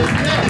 Yes.